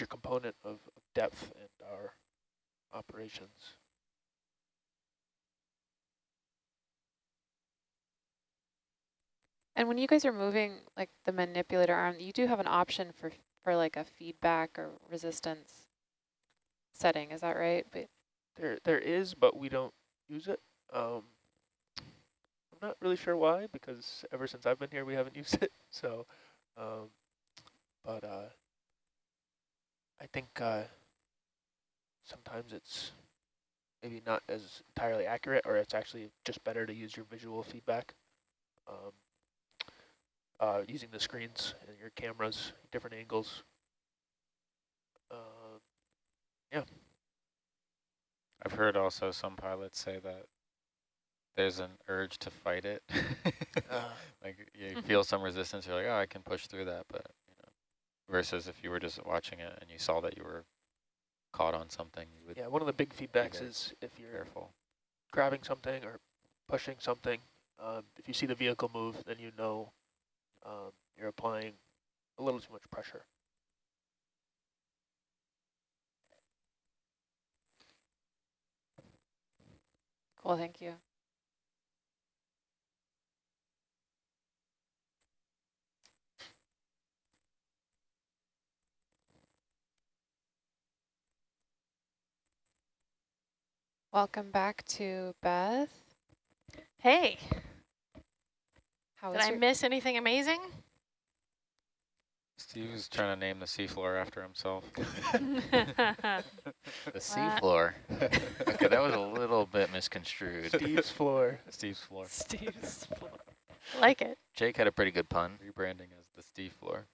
major component of depth in our operations. And when you guys are moving like the manipulator arm, you do have an option for for like a feedback or resistance setting, is that right? But there there is, but we don't use it. Um, I'm not really sure why, because ever since I've been here, we haven't used it. So, um, but uh, I think uh, sometimes it's maybe not as entirely accurate, or it's actually just better to use your visual feedback. Um, uh, using the screens and your cameras, different angles. Uh, yeah. I've heard also some pilots say that there's an urge to fight it. uh. Like you mm-hmm. feel some resistance, you're like, oh, I can push through that. But versus if you were just watching it and you saw that you were caught on something, you would. Yeah, one of the big feedbacks is if you're careful. grabbing something or pushing something, um, if you see the vehicle move, then you know um, you're applying a little too much pressure. Cool, thank you. Welcome back to Beth. Hey. How Did I miss anything amazing? Steve was trying to name the seafloor after himself. the seafloor. okay, that was a little bit misconstrued. Steve's floor. Steve's floor. Steve's floor. like it. Jake had a pretty good pun. Rebranding as the Steve floor.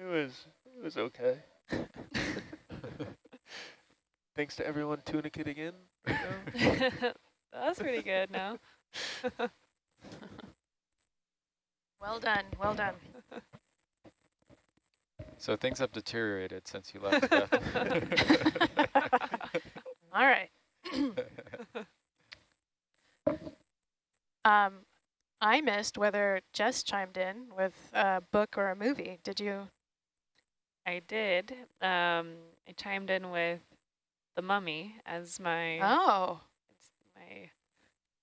It was it was okay. Thanks to everyone tunicating in. That's pretty good now. well done, well done. So things have deteriorated since you left. All right. um, I missed whether Jess chimed in with a book or a movie. Did you? I did. Um, I chimed in with The Mummy as my oh my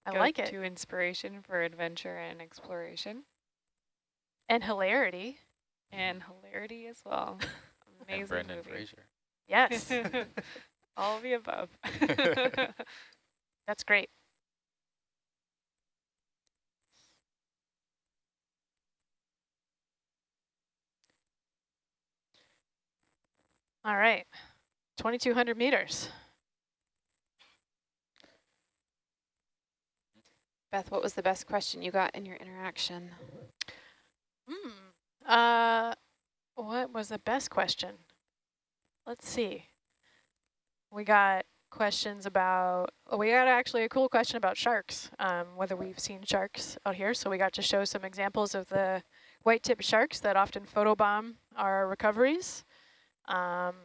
I like it to inspiration for adventure and exploration and hilarity and hilarity as well. Amazing and Brendan movie. Fraser. Yes. All of the above. That's great. All right, 2,200 meters. Beth, what was the best question you got in your interaction? Hmm. Uh, what was the best question? Let's see. We got questions about, we got actually a cool question about sharks, um, whether we've seen sharks out here. So we got to show some examples of the white-tipped sharks that often photobomb our recoveries. Um,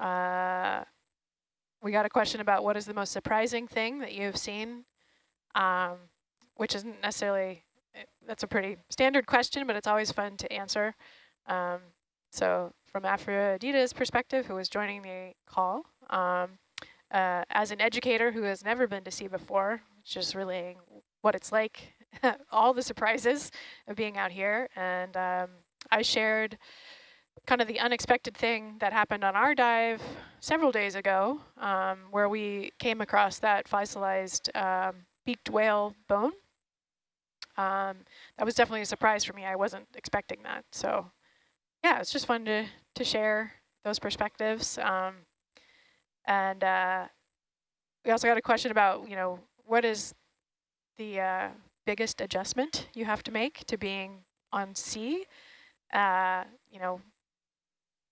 uh, we got a question about what is the most surprising thing that you've seen, um, which isn't necessarily that's a pretty standard question, but it's always fun to answer. Um, so from Aphrodita's perspective, who was joining the call, um, uh, as an educator who has never been to sea before, just relaying what it's like, all the surprises of being out here. And um, I shared kind of the unexpected thing that happened on our dive several days ago, um, where we came across that fossilized um, beaked whale bone um, that was definitely a surprise for me. I wasn't expecting that. So yeah, it's just fun to, to share those perspectives. Um, and uh, we also got a question about, you know, what is the uh, biggest adjustment you have to make to being on sea? Uh, you know,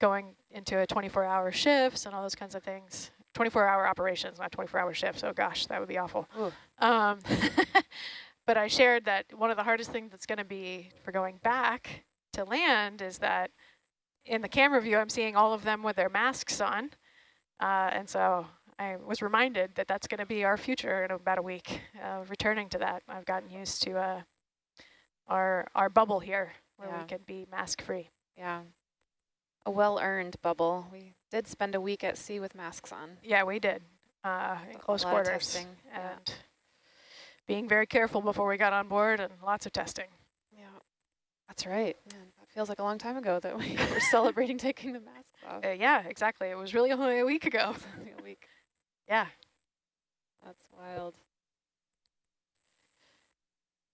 going into a 24-hour shifts and all those kinds of things. 24-hour operations, not 24-hour shifts. Oh gosh, that would be awful. Um, But I shared that one of the hardest things that's going to be for going back to land is that in the camera view, I'm seeing all of them with their masks on. Uh, and so I was reminded that that's going to be our future in about a week, uh, returning to that. I've gotten used to uh, our, our bubble here where yeah. we can be mask free. Yeah. A well-earned bubble. We did spend a week at sea with masks on. Yeah, we did, uh, in close quarters. and yeah. being very careful before we got on board and lots of testing. Yeah, that's right. Man, that feels like a long time ago that we were celebrating taking the masks off. Uh, yeah, exactly. It was really only a week ago. a week. Yeah. That's wild.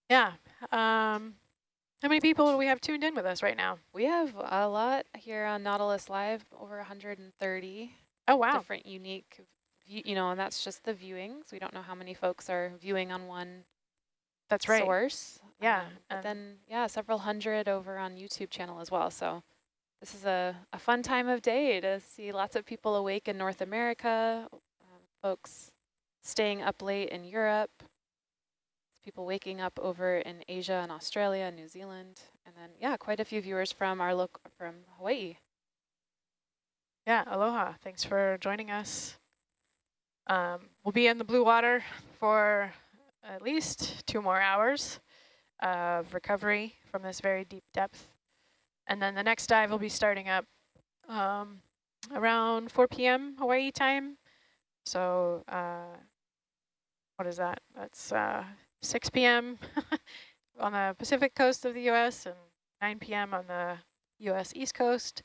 Yeah. Um, how many people do we have tuned in with us right now? We have a lot here on Nautilus Live, over 130. Oh, wow. Different unique, you know, and that's just the viewings. We don't know how many folks are viewing on one that's right. source. Yeah. Um, but then, yeah, several hundred over on YouTube channel as well. So this is a, a fun time of day to see lots of people awake in North America, um, folks staying up late in Europe, people waking up over in Asia and Australia and New Zealand. And then, yeah, quite a few viewers from our look from Hawaii. Yeah, aloha. Thanks for joining us. Um, we'll be in the blue water for at least two more hours of recovery from this very deep depth. And then the next dive will be starting up um, around 4 p.m. Hawaii time. So uh, what is that? That's uh, 6 p.m. on the Pacific coast of the U.S. and 9 p.m. on the U.S. East Coast.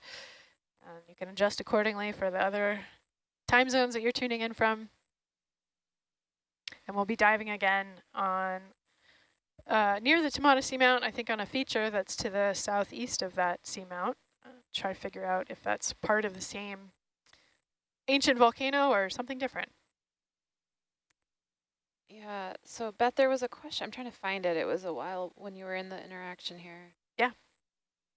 You can adjust accordingly for the other time zones that you're tuning in from. And we'll be diving again on uh, near the Tamana Seamount, I think on a feature that's to the southeast of that seamount. Uh, try to figure out if that's part of the same ancient volcano or something different. Yeah, so Beth, there was a question. I'm trying to find it. It was a while when you were in the interaction here. Yeah.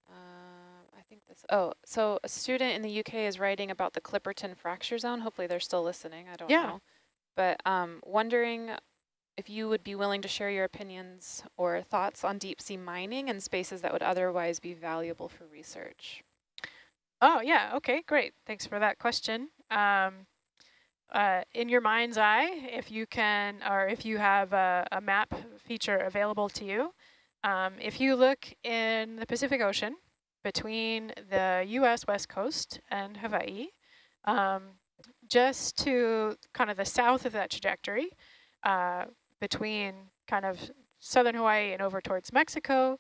Uh, I think this, oh, so a student in the UK is writing about the Clipperton fracture zone. Hopefully they're still listening. I don't yeah. know. But um, wondering if you would be willing to share your opinions or thoughts on deep sea mining and spaces that would otherwise be valuable for research. Oh, yeah. Okay, great. Thanks for that question. Um, uh, in your mind's eye, if you can, or if you have a, a map feature available to you, um, if you look in the Pacific Ocean between the U.S. West Coast and Hawaii, um, just to kind of the south of that trajectory, uh, between kind of southern Hawaii and over towards Mexico,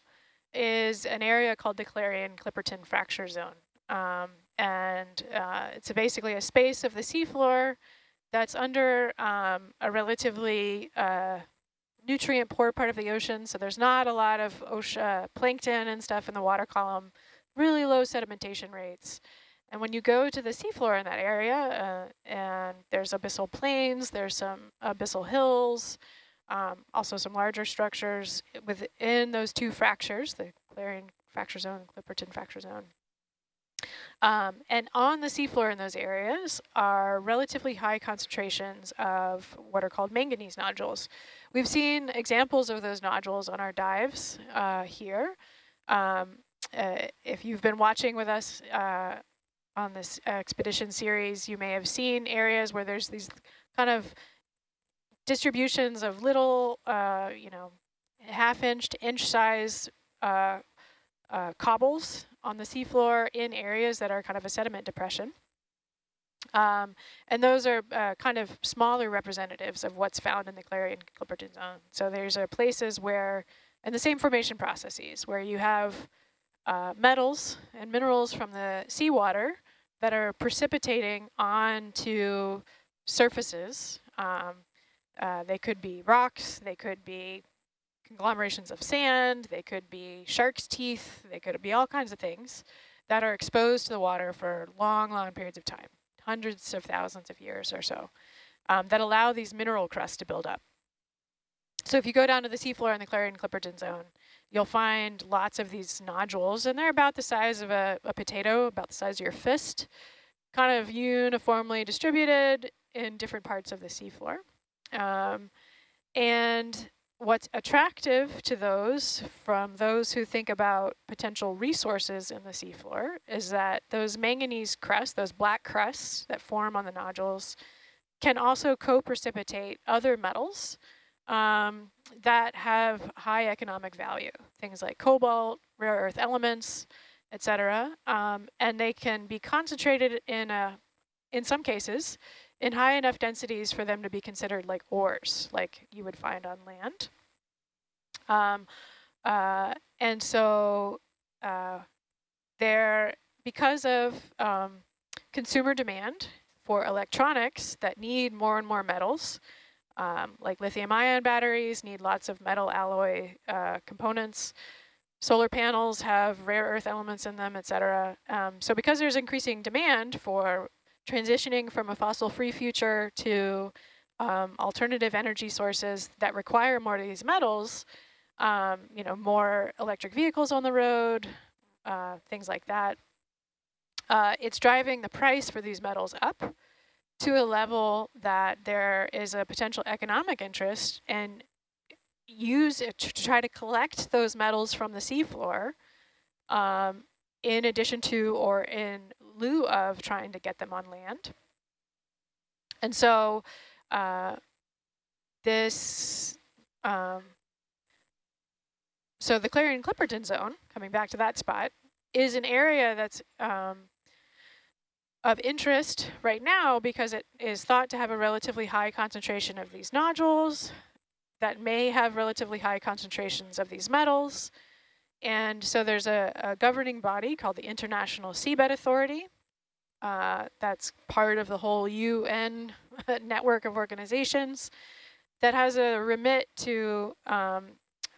is an area called the Clarion-Clipperton Fracture Zone. Um, and uh, it's a basically a space of the seafloor that's under um, a relatively uh, nutrient poor part of the ocean. So there's not a lot of ocean, uh, plankton and stuff in the water column, really low sedimentation rates. And when you go to the seafloor in that area, uh, and there's abyssal plains, there's some abyssal hills, um, also some larger structures within those two fractures, the Clarion fracture zone and Clipperton fracture zone. Um, and on the seafloor in those areas are relatively high concentrations of what are called manganese nodules. We've seen examples of those nodules on our dives uh, here. Um, uh, if you've been watching with us uh, on this expedition series, you may have seen areas where there's these kind of distributions of little, uh, you know, half inch to inch size uh, cobbles on the seafloor in areas that are kind of a sediment depression. Um, and those are uh, kind of smaller representatives of what's found in the Clarion Clipperton zone. So there's uh, places where, and the same formation processes, where you have uh, metals and minerals from the seawater that are precipitating onto surfaces. Um, uh, they could be rocks, they could be conglomerations of sand, they could be shark's teeth, they could be all kinds of things that are exposed to the water for long, long periods of time, hundreds of thousands of years or so, um, that allow these mineral crusts to build up. So if you go down to the seafloor in the Clarion-Clipperton zone, you'll find lots of these nodules, and they're about the size of a, a potato, about the size of your fist, kind of uniformly distributed in different parts of the seafloor. Um, and what's attractive to those from those who think about potential resources in the seafloor is that those manganese crusts, those black crusts that form on the nodules, can also co-precipitate other metals um, that have high economic value. Things like cobalt, rare earth elements, etc. Um, and they can be concentrated in a, in some cases, in high enough densities for them to be considered like ores, like you would find on land. Um, uh, and so uh, they're, because of um, consumer demand for electronics that need more and more metals, um, like lithium ion batteries need lots of metal alloy uh, components. Solar panels have rare earth elements in them, etc. Um, so because there's increasing demand for transitioning from a fossil-free future to um, alternative energy sources that require more of these metals, um, you know, more electric vehicles on the road, uh, things like that. Uh, it's driving the price for these metals up to a level that there is a potential economic interest and use it to try to collect those metals from the seafloor um, in addition to or in lieu of trying to get them on land. And so uh, this, um, so the Clarion-Clipperton zone, coming back to that spot, is an area that's um, of interest right now because it is thought to have a relatively high concentration of these nodules that may have relatively high concentrations of these metals. And so there's a, a governing body called the International Seabed Authority. Uh, that's part of the whole UN network of organizations that has a remit to um,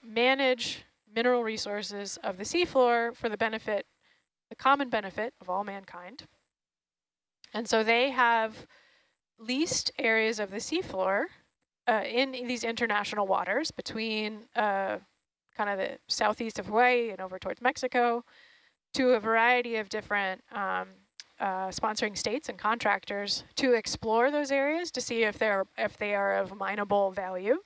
manage mineral resources of the seafloor for the benefit, the common benefit of all mankind. And so they have leased areas of the seafloor uh, in, these international waters between uh, kind of the southeast of Hawaii and over towards Mexico to a variety of different um, uh, sponsoring states and contractors to explore those areas to see if they're if they are of mineable value.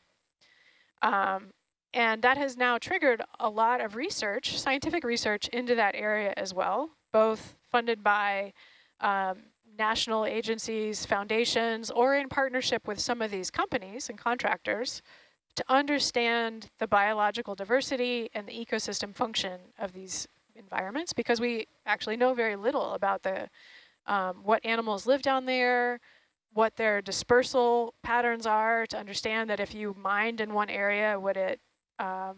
Um, and that has now triggered a lot of research, scientific research into that area as well, both funded by um, national agencies, foundations, or in partnership with some of these companies and contractors to understand the biological diversity and the ecosystem function of these environments because we actually know very little about the um, what animals live down there, what their dispersal patterns are to understand that if you mined in one area, would it um,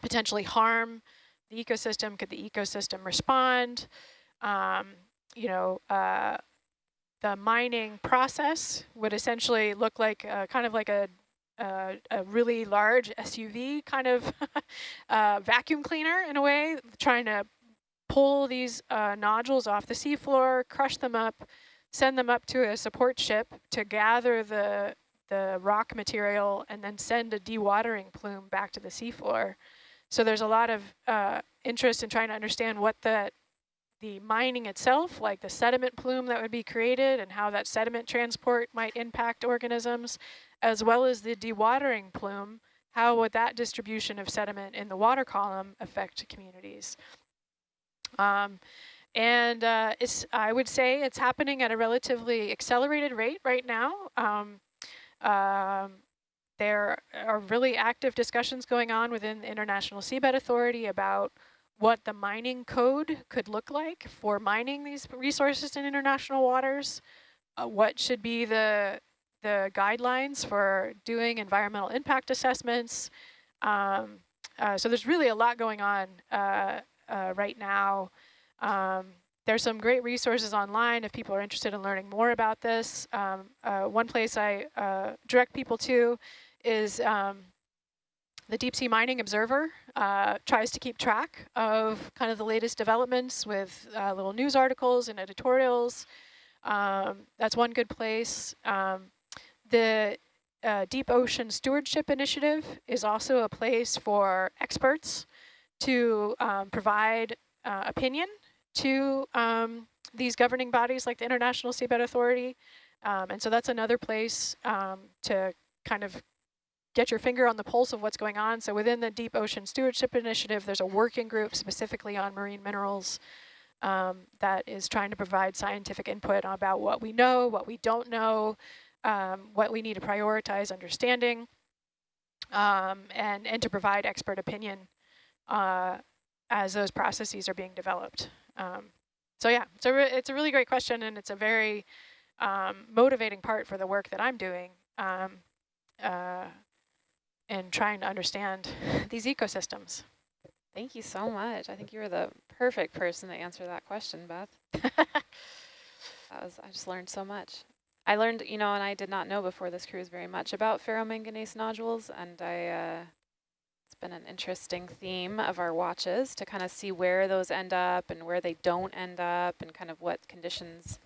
potentially harm the ecosystem? Could the ecosystem respond? Um, you know, uh, the mining process would essentially look like uh, kind of like a, uh, a really large SUV kind of uh, vacuum cleaner in a way, trying to pull these uh, nodules off the seafloor, crush them up, send them up to a support ship to gather the the rock material and then send a dewatering plume back to the seafloor. So there's a lot of uh, interest in trying to understand what that the mining itself, like the sediment plume that would be created and how that sediment transport might impact organisms, as well as the dewatering plume, how would that distribution of sediment in the water column affect communities? Um, and uh, it's, I would say it's happening at a relatively accelerated rate right now. Um, um, there are really active discussions going on within the International Seabed Authority about what the mining code could look like for mining these resources in international waters, uh, what should be the, the guidelines for doing environmental impact assessments. Um, uh, so there's really a lot going on uh, uh right now. Um, there's some great resources online if people are interested in learning more about this. Um, uh, one place I uh, direct people to is um, the Deep Sea Mining Observer uh, tries to keep track of kind of the latest developments with little news articles and editorials. Um, that's one good place. Um, the uh, Deep Ocean Stewardship Initiative is also a place for experts to um, provide uh, opinion to um, these governing bodies like the International Seabed Authority. Um, and so that's another place um, to kind of get your finger on the pulse of what's going on. So within the Deep Ocean Stewardship Initiative, there's a working group specifically on marine minerals um, that is trying to provide scientific input about what we know, what we don't know, um, what we need to prioritize understanding, um, and, and to provide expert opinion uh, as those processes are being developed. Um, so yeah, it's a, it's a really great question and it's a very um, motivating part for the work that I'm doing um, uh, in trying to understand these ecosystems. Thank you so much. I think you were the perfect person to answer that question, Beth. that was, I just learned so much. I learned, you know, and I did not know before this cruise very much about ferromanganese nodules, and I, uh, it's been an interesting theme of our watches to kind of see where those end up and where they don't end up and kind of what conditions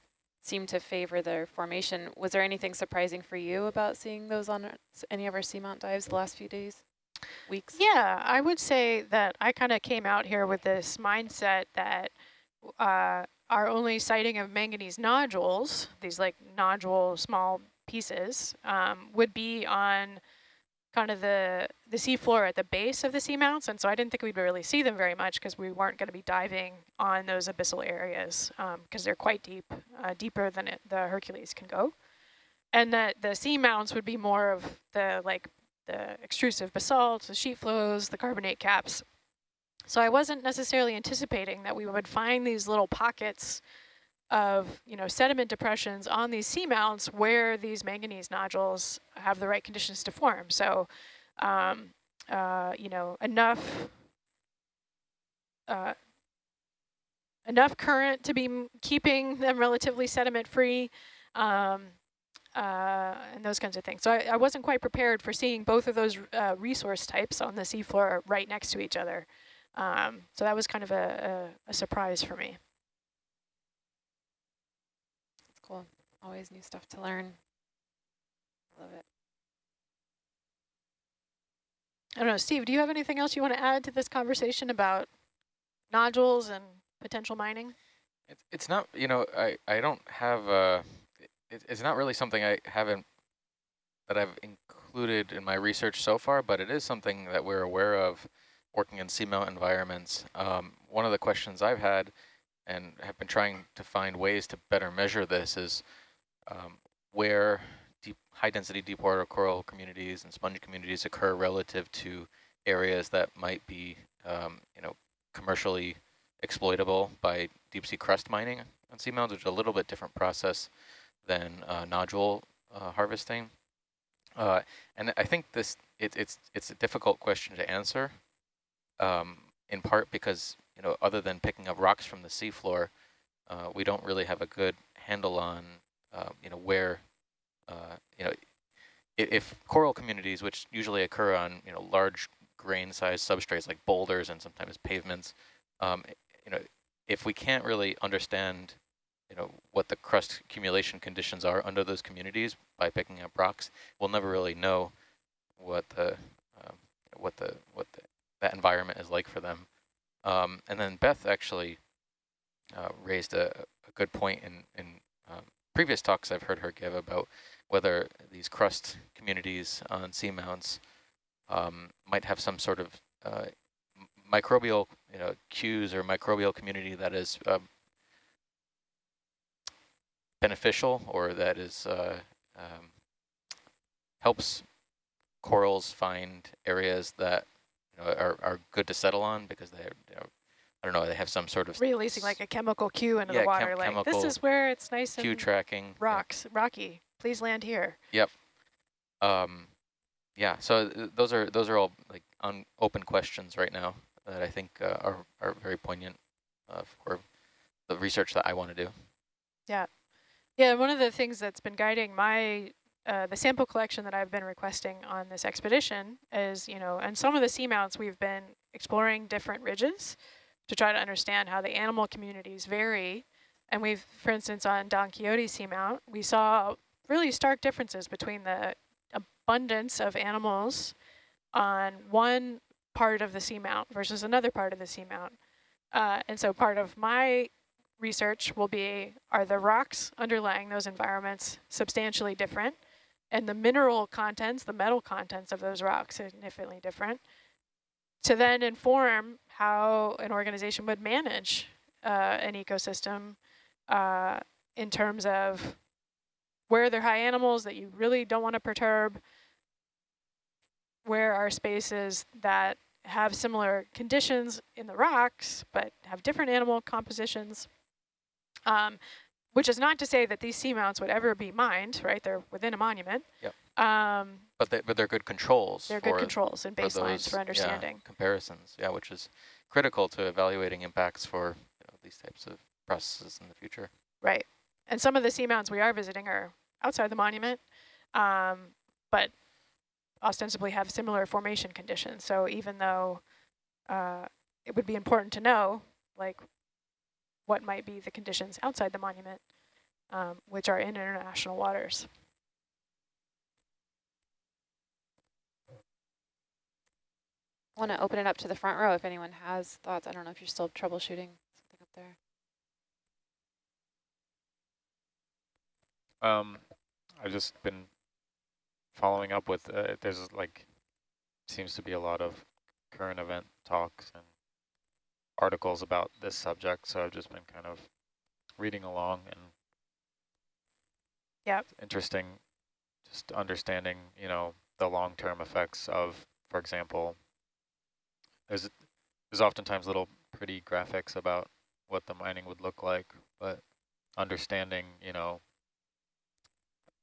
seem to favor their formation. Was there anything surprising for you about seeing those on any of our seamount dives the last few days, weeks? Yeah, I would say that I kind of came out here with this mindset that uh, our only sighting of manganese nodules, these like nodule small pieces, um, would be on kind of the, the seafloor at the base of the seamounts. And so I didn't think we'd really see them very much because we weren't going to be diving on those abyssal areas because um, they're quite deep, uh, deeper than it, the Hercules can go. And that the seamounts would be more of the like the extrusive basalt, the sheet flows, the carbonate caps. So I wasn't necessarily anticipating that we would find these little pockets of you know sediment depressions on these seamounts where these manganese nodules have the right conditions to form. So, um, uh, you know, enough uh, enough current to be keeping them relatively sediment free. Um, uh, and those kinds of things. So I, I, wasn't quite prepared for seeing both of those uh, resource types on the seafloor right next to each other. Um, so that was kind of a, a, a surprise for me. cool. Always new stuff to learn. Love it. I don't know, Steve, do you have anything else you want to add to this conversation about nodules and potential mining? It's, it's not, you know, I, I don't have, uh, it, it's not really something I haven't, that I've included in my research so far, but it is something that we're aware of working in seamount environments. Um, one of the questions I've had and have been trying to find ways to better measure this is um, where deep, high density deep water coral communities and sponge communities occur relative to areas that might be um, you know commercially exploitable by deep sea crust mining on seamounts, which is a little bit different process than uh, nodule uh, harvesting. Uh, and I think this it, it's it's a difficult question to answer, um, in part because you know, other than picking up rocks from the seafloor, uh, we don't really have a good handle on, uh, you know, where, uh, you know, if, if, coral communities, which usually occur on, you know, large grain-sized substrates like boulders and sometimes pavements, um, you know, if we can't really understand, you know, what the crust accumulation conditions are under those communities by picking up rocks, we'll never really know what the, um, what the, what the, that environment is like for them. Um, and then Beth actually uh, raised a, a, good point in, in um, previous talks I've heard her give about whether these crust communities on seamounts um, might have some sort of uh, microbial you know, cues or microbial community that is uh, beneficial or that is uh, um, helps corals find areas that you know, are, are good to settle on because they, you know, I don't know, they have some sort of releasing like a chemical cue into yeah, the water. Chem like this is where it's nice cue tracking rocks, yeah. rocky. Please land here. Yep. Um, yeah. So th those are those are all like open questions right now that I think uh, are are very poignant uh, for the research that I want to do. Yeah. Yeah, one of the things that's been guiding my uh, the sample collection that I've been requesting on this expedition is, you know, and some of the seamounts we've been exploring different ridges to try to understand how the animal communities vary. And we've, for instance, on Don Quixote seamount, we saw really stark differences between the abundance of animals on one part of the seamount versus another part of the seamount. Uh, and so part of my research will be, are the rocks underlying those environments substantially different? And the mineral contents, the metal contents of those rocks significantly different, to then inform how an organization would manage uh, an ecosystem uh, in terms of where there are high animals that you really don't want to perturb, where are spaces that have similar conditions in the rocks, but have different animal compositions. Um, which is not to say that these seamounts would ever be mined, right? They're within a monument. Yep. Um, but they, but they're good controls. They're good controls and baselines for, those, for understanding. Yeah, comparisons, yeah, which is critical to evaluating impacts for you know, these types of processes in the future. Right. And some of the seamounts we are visiting are outside the monument, um, but ostensibly have similar formation conditions. So even though uh, it would be important to know, like, what might be the conditions outside the monument, um, which are in international waters. I want to open it up to the front row if anyone has thoughts. I don't know if you're still troubleshooting something up there. Um, I've just been following up with, uh, there's like, seems to be a lot of current event talks and articles about this subject, so I've just been kind of reading along and yeah, interesting just understanding, you know, the long-term effects of, for example, there's there's oftentimes little pretty graphics about what the mining would look like, but understanding, you know,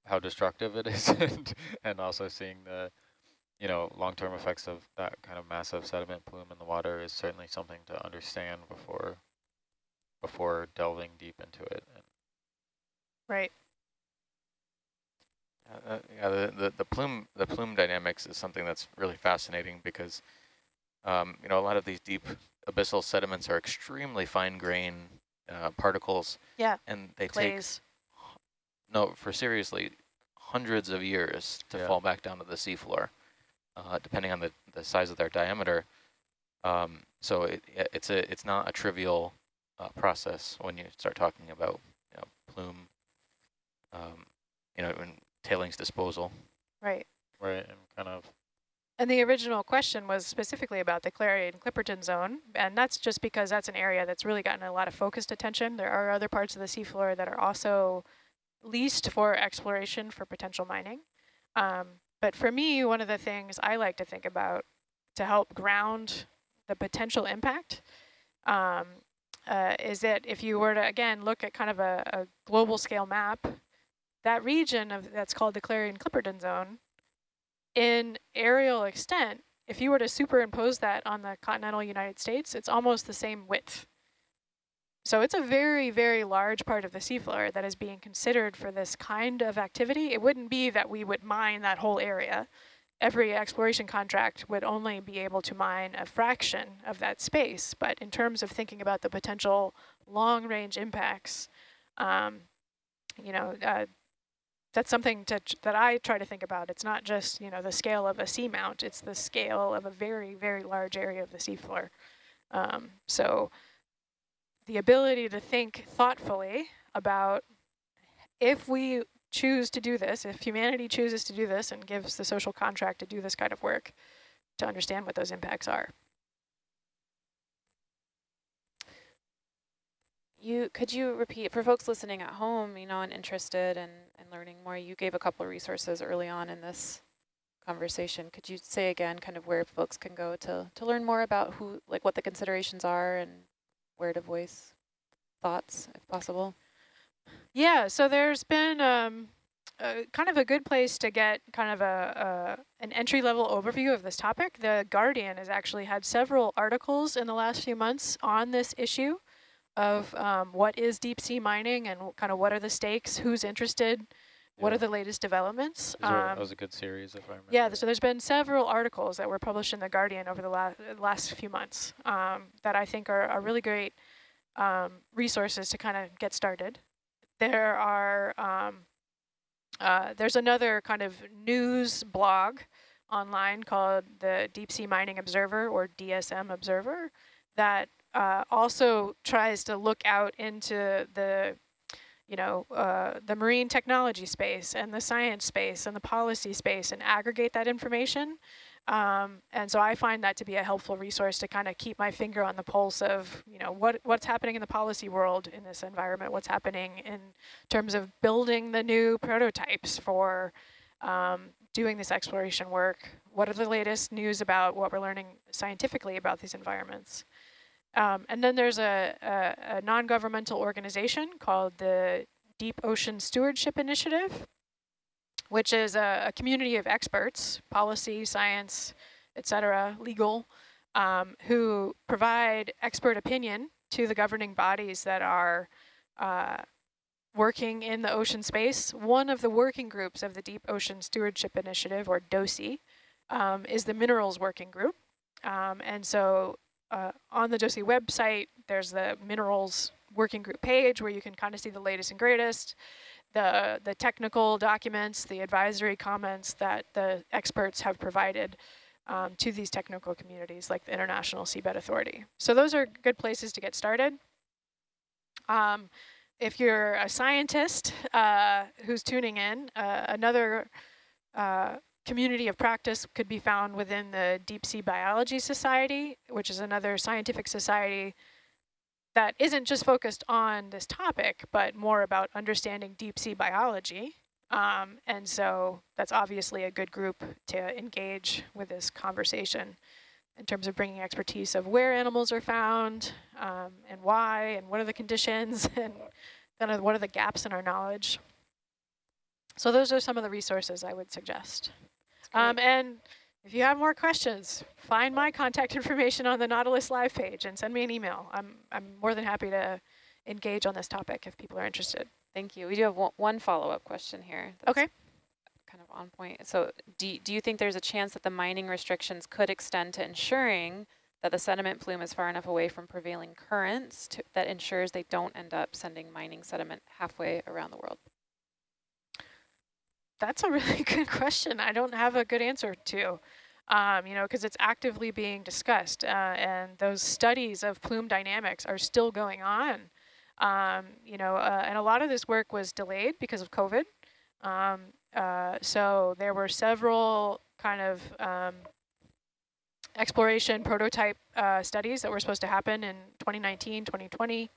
how destructive it is and, and also seeing the, you know, long-term effects of that kind of massive sediment plume in the water is certainly something to understand before before delving deep into it. Right. Uh, yeah, the, the, the plume the plume dynamics is something that's really fascinating because um, you know, a lot of these deep abyssal sediments are extremely fine grain uh, particles. Yeah. And they Clays. take, no, for seriously, hundreds of years to yeah. fall back down to the seafloor, uh, depending on the, the size of their diameter. Um, so it, it's a it's not a trivial uh, process when you start talking about you know, plume, um, you know, and tailings disposal. Right. Right, and kind of and the original question was specifically about the Clarion Clipperton zone, and that's just because that's an area that's really gotten a lot of focused attention. There are other parts of the seafloor that are also leased for exploration for potential mining. Um, but for me, one of the things I like to think about to help ground the potential impact um, uh, is that if you were to, again, look at kind of a, a global scale map, that region of that's called the Clarion Clipperton zone in aerial extent, if you were to superimpose that on the continental United States, it's almost the same width. So it's a very, very large part of the seafloor that is being considered for this kind of activity. It wouldn't be that we would mine that whole area. Every exploration contract would only be able to mine a fraction of that space. But in terms of thinking about the potential long-range impacts, um, you know, uh, that's something to, that I try to think about. It's not just, you know, the scale of a seamount, it's the scale of a very, very large area of the seafloor. Um, so the ability to think thoughtfully about if we choose to do this, if humanity chooses to do this and gives the social contract to do this kind of work, to understand what those impacts are. You could you repeat for folks listening at home, you know, and interested in, in learning more, you gave a couple of resources early on in this conversation. Could you say again kind of where folks can go to to learn more about who like what the considerations are and where to voice thoughts if possible? Yeah, so there's been um, kind of a good place to get kind of a, a an entry level overview of this topic. The Guardian has actually had several articles in the last few months on this issue of um, what is deep sea mining and kind of what are the stakes, who's interested, yeah. what are the latest developments. Um, that was a good series, if I remember. Yeah, so there's been several articles that were published in The Guardian over the la last few months um, that I think are, are really great um, resources to kind of get started. There are, um, uh, there's another kind of news blog online called the Deep Sea Mining Observer or DSM Observer that uh, also tries to look out into the, you know, uh, the marine technology space and the science space and the policy space and aggregate that information. Um, and so I find that to be a helpful resource to kind of keep my finger on the pulse of, you know, what what's happening in the policy world in this environment, what's happening in terms of building the new prototypes for um, doing this exploration work? What are the latest news about what we're learning scientifically about these environments? Um, and then there's a, a, a non-governmental organization called the Deep Ocean Stewardship Initiative, which is a, a community of experts, policy, science, etc., legal, um, who provide expert opinion to the governing bodies that are uh, working in the ocean space. One of the working groups of the Deep Ocean Stewardship Initiative, or DOSI, um, is the Minerals Working Group. Um, and so uh, on the DOSI website, there's the Minerals Working Group page where you can kind of see the latest and greatest, the, the technical documents, the advisory comments that the experts have provided um, to these technical communities like the International Seabed Authority. So those are good places to get started. Um, if you're a scientist uh, who's tuning in, uh, another uh, community of practice could be found within the Deep Sea Biology Society, which is another scientific society that isn't just focused on this topic, but more about understanding deep sea biology. Um, and so that's obviously a good group to engage with this conversation in terms of bringing expertise of where animals are found um, and why and what are the conditions and kind of what are the gaps in our knowledge. So those are some of the resources I would suggest. Um, and if you have more questions, find my contact information on the Nautilus Live page and send me an email. I'm, I'm more than happy to engage on this topic if people are interested. Thank you. We do have one follow-up question here. okay. Kind of on point. So do, do you think there's a chance that the mining restrictions could extend to ensuring that the sediment plume is far enough away from prevailing currents to, that ensures they don't end up sending mining sediment halfway around the world? That's a really good question. I don't have a good answer to, um, you know, because it's actively being discussed. Uh, and those studies of plume dynamics are still going on. Um, you know, uh, and a lot of this work was delayed because of COVID. Um, uh, so there were several kind of um, exploration prototype uh, studies that were supposed to happen in 2019, 2020,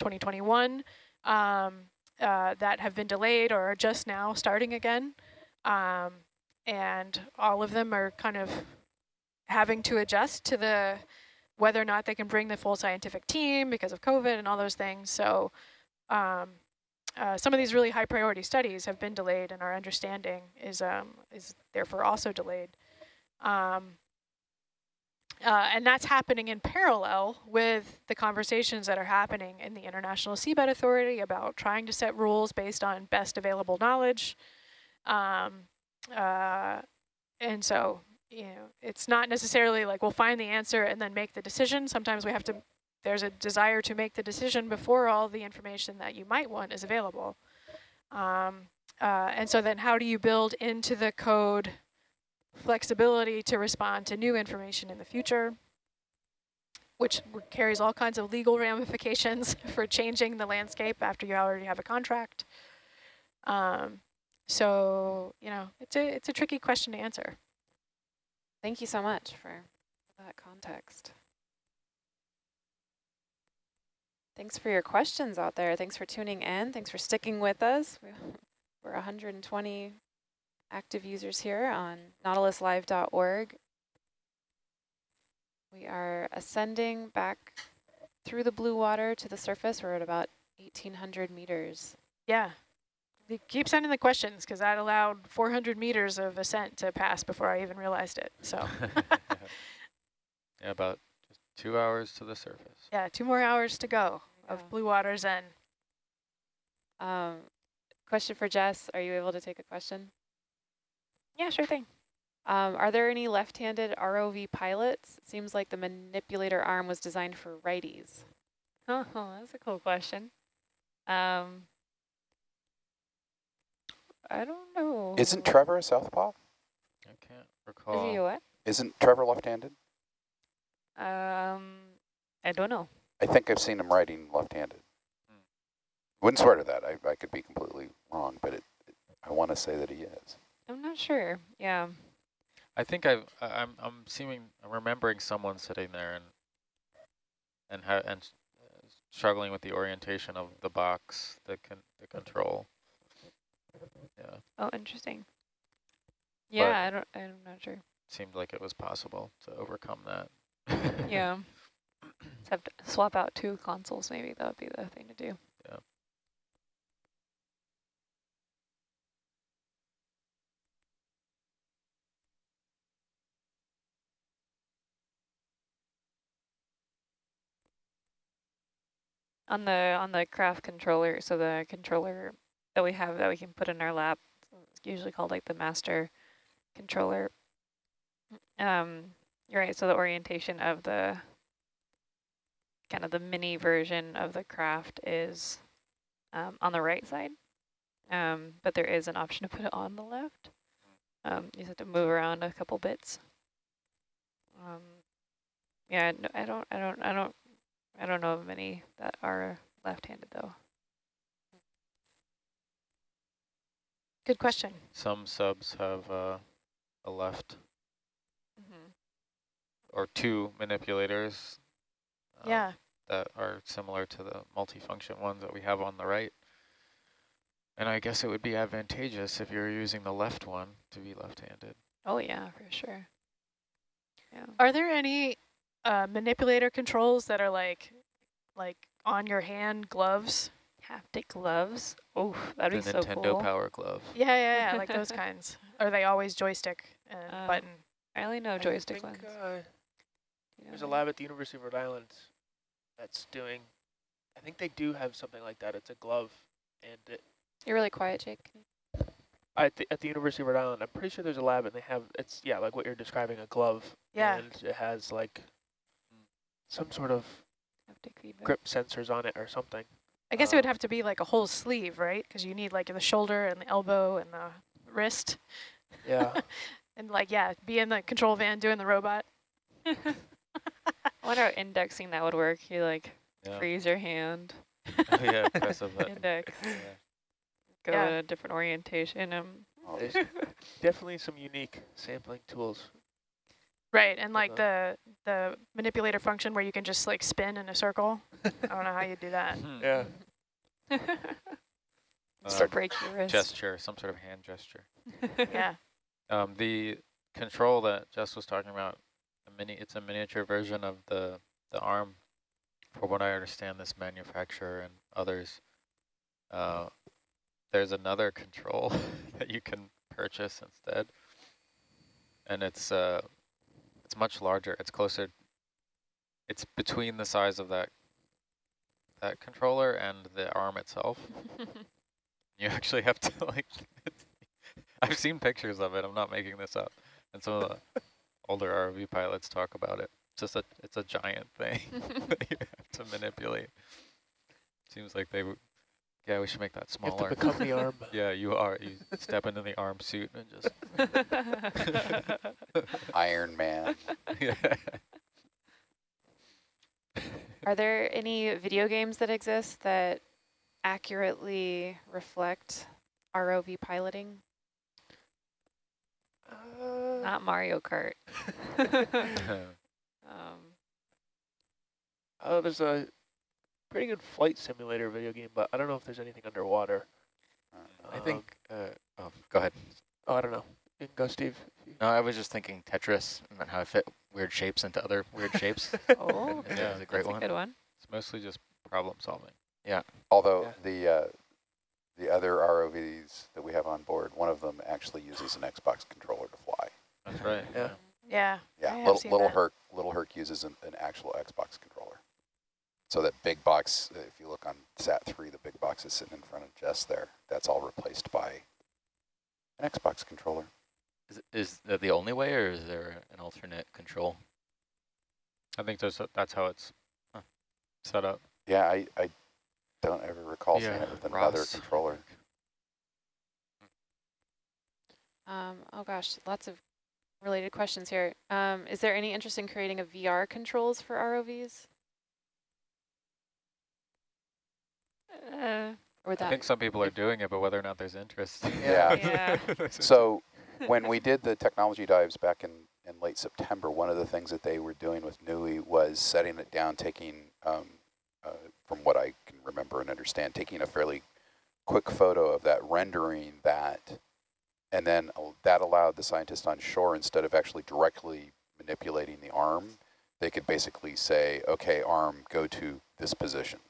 2021 um, uh, that have been delayed or are just now starting again. Um, and all of them are kind of having to adjust to the whether or not they can bring the full scientific team because of COVID and all those things. So um, uh, some of these really high priority studies have been delayed and our understanding is, um, is therefore also delayed. Um, uh, and that's happening in parallel with the conversations that are happening in the International Seabed Authority about trying to set rules based on best available knowledge. Um, uh, and so you know, it's not necessarily like we'll find the answer and then make the decision. Sometimes we have to, there's a desire to make the decision before all the information that you might want is available. Um, uh, and so then how do you build into the code flexibility to respond to new information in the future, which carries all kinds of legal ramifications for changing the landscape after you already have a contract. Um, so, you know, it's a, it's a tricky question to answer. Thank you so much for that context. Thanks for your questions out there. Thanks for tuning in. Thanks for sticking with us. We're 120 active users here on nautiluslive.org. We are ascending back through the blue water to the surface. We're at about 1,800 meters. Yeah. Keep sending the questions because that allowed 400 meters of ascent to pass before I even realized it. So yeah, about just two hours to the surface. Yeah, two more hours to go of. Blue Water Zen. Um, question for Jess. Are you able to take a question? Yeah, sure thing. Um, are there any left-handed ROV pilots? It seems like the manipulator arm was designed for righties. Oh, that's a cool question. Um, I don't know. Isn't Trevor a southpaw? I can't recall. Is he what? Isn't Trevor left-handed? Um, I don't know. I think I've seen him writing left-handed. Hmm. Wouldn't swear to that. I, I could be completely wrong, but it, it, I want to say that he is. I'm not sure. Yeah. I think I've, I'm I'm seeming I'm remembering someone sitting there and and ha and uh, struggling with the orientation of the box, the con the control. Yeah. Oh, interesting. Yeah, I don't. I'm not sure. Seemed like it was possible to overcome that. Yeah. Just have to swap out two consoles. Maybe that would be the thing to do. On the on the craft controller, so the controller that we have that we can put in our lap, it's usually called like the master controller. Um, you're right. So the orientation of the kind of the mini version of the craft is um, on the right side, um, but there is an option to put it on the left. Um, you just have to move around a couple bits. Um, yeah, no, I don't, I don't, I don't, I don't know of many that are left-handed though. Good question. Some subs have uh, a left Mm-hmm. or two manipulators. uh, yeah. That are similar to the multifunction ones that we have on the right. And I guess it would be advantageous if you're using the left one to be left-handed. Oh yeah, for sure. Yeah. Are there any uh, manipulator controls that are like, like on your hand gloves? Haptic gloves. Oh, that'd the be so cool. Nintendo. Power Glove. Yeah, yeah, yeah, like those kinds. Are they always joystick and Um, button? I only know I joystick think, ones. uh, You There's a what I mean? lab at the University of Rhode Island that's doing, I think they do have something like that. It's a glove. And it, You're really quiet, Jake. at, the, at the University of Rhode Island, I'm pretty sure there's a lab and they have, it's, yeah, like what you're describing, a glove. Yeah. And it has like some sort of grip sensors on it or something. I guess it would um, have to be like a whole sleeve, right? Because you need like the shoulder and the elbow and the wrist. Yeah. And like, yeah, be in the control van doing the robot. I wonder how indexing that would work. You like Yeah. freeze your hand, oh yeah, press a button. index, Yeah. go Yeah. in a different orientation. Um, Oh, There's definitely some unique sampling tools. Right, and like the the manipulator function where you can just like spin in a circle. I don't know how you do that. Hmm. Yeah. just Uh, to break your wrist. gesture, some sort of hand gesture. Yeah. Um, the control that Jess was talking about, a mini, it's a miniature version of the the arm. For what I understand, this manufacturer and others, uh, there's another control that you can purchase instead, and it's uh, it's much larger. It's closer. It's between the size of that that controller and the arm itself. You actually have to like. I've seen pictures of it. I'm not making this up. And some of the older ROV pilots talk about it. It's just a it's a giant thing that you have to manipulate. Seems like they. Yeah, we should make that You have to smaller. become the arm. Yeah, you are. You step into the arm suit and just. Iron Man. yeah. Are there any video games that exist that accurately reflect ROV piloting? Uh, Not Mario Kart. um, oh, there's a pretty good flight simulator video game, but I don't know if there's anything underwater. I Um, think, uh, oh, go ahead. Oh, I don't know. You can go, Steve. No, I was just thinking Tetris and how I fit weird shapes into other weird shapes. oh, Yeah, Yeah, it's a great that's a one. good one. It's mostly just problem solving. Yeah. Although Yeah. the uh, the other ROVs that we have on board, one of them actually uses an Xbox controller to fly. That's right. Yeah. Yeah. Yeah, I have little, seen little that. Herc little Herc uses an, an actual Xbox controller. So that big box, uh, if you look on Sat three, the big box is sitting in front of Jess there. That's all replaced by an Xbox controller. Is, is that the only way, or is there an alternate control? I think there's a, that's how it's Huh. set up. Yeah, I, I don't ever recall seeing it with another Ross. controller. Um, oh gosh, lots of related questions here. Um, is there any interest in creating a VR controls for ROVs? Uh, Or would I think some people are doing it, but whether or not there's interest. Yeah. yeah. So when we did the technology dives back in, in late September, one of the things that they were doing with NUI was setting it down, taking, um, uh, from what I can remember and understand, taking a fairly quick photo of that, rendering that And then uh, that allowed the scientists on shore, instead of actually directly manipulating the arm, they could basically say, okay, arm, go to this position.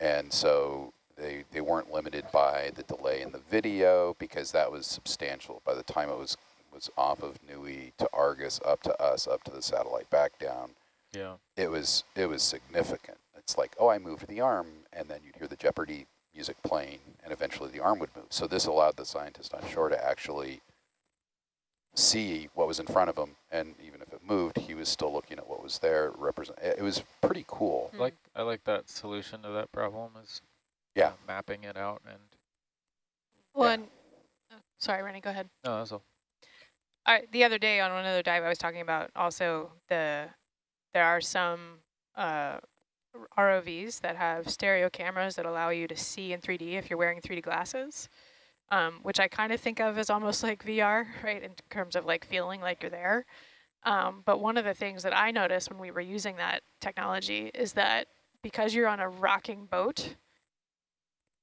And so they, they weren't limited by the delay in the video because that was substantial. By the time it was, was off of Nui to Argus, up to us, up to the satellite, back down, Yeah. it was it was significant. It's like, oh, I moved the arm, and then you'd hear the Jeopardy music playing, and eventually the arm would move. So this allowed the scientist on shore to actually see what was in front of him, and even if it moved, he was still looking at what was there. Represent. It was pretty cool. Mm. Like I like that solution to that problem is Yeah. uh, mapping it out and One, oh, sorry, Rennie, go ahead. no, that's all. Uh, the other day on another dive, I was talking about also the there are some uh, ROVs that have stereo cameras that allow you to see in 3D if you're wearing 3D glasses, um, which I kind of think of as almost like VR, right, in terms of like feeling like you're there. Um, but one of the things that I noticed when we were using that technology is that because you're on a rocking boat,